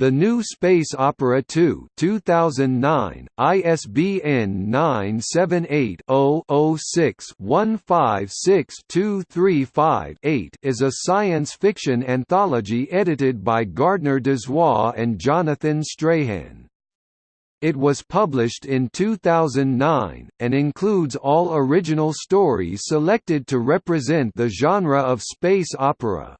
The New Space Opera 2 2009, ISBN 978-0-06-156235-8 is a science fiction anthology edited by Gardner Dozois and Jonathan Strahan. It was published in 2009, and includes all original stories selected to represent the genre of space opera.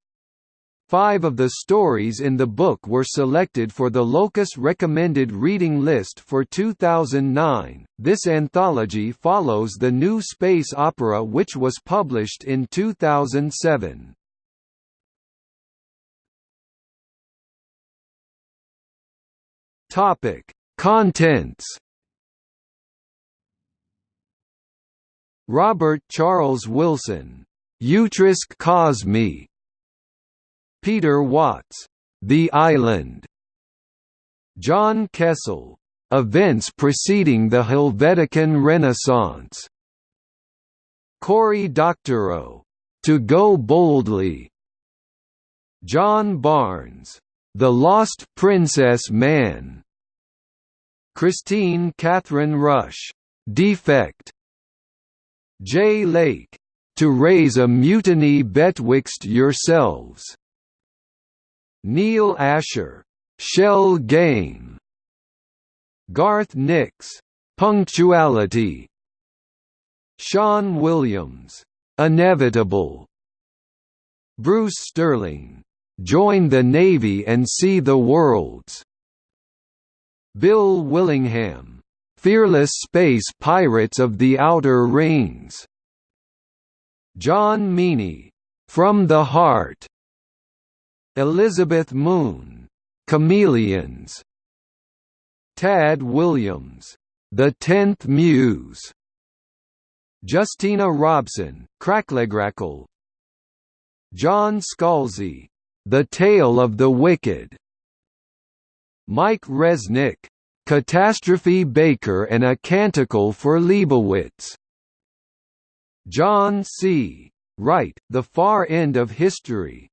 Five of the stories in the book were selected for the Locus Recommended Reading List for 2009. This anthology follows the new space opera which was published in 2007. Topic: Contents Robert Charles Wilson, Utriusque Cosmi Peter Watts, The Island. John Kessel, Events preceding the Helvetican Renaissance. Cory Doctorow, To Go Boldly. John Barnes, The Lost Princess Man. Kristine Kathryn Rusch, Defect. Jay Lake, To Raise a Mutiny Betwixt Yourselves. Neal Asher, Shell Game. Garth Nix, Punctuality. Sean Williams, Inevitable. Bruce Sterling, Join the Navy and See the Worlds. Bill Willingham, Fearless Space Pirates of the Outer Rings. John Meaney, From the Heart. Elizabeth Moon, Chameleons. Tad Williams, The Tenth Muse. Justina Robson, Cracklegrackle. John Scalzi, The Tale of the Wicked. Mike Resnick, Catastrophe Baker and a Canticle for Leibowitz. John C. Wright, The Far End of History.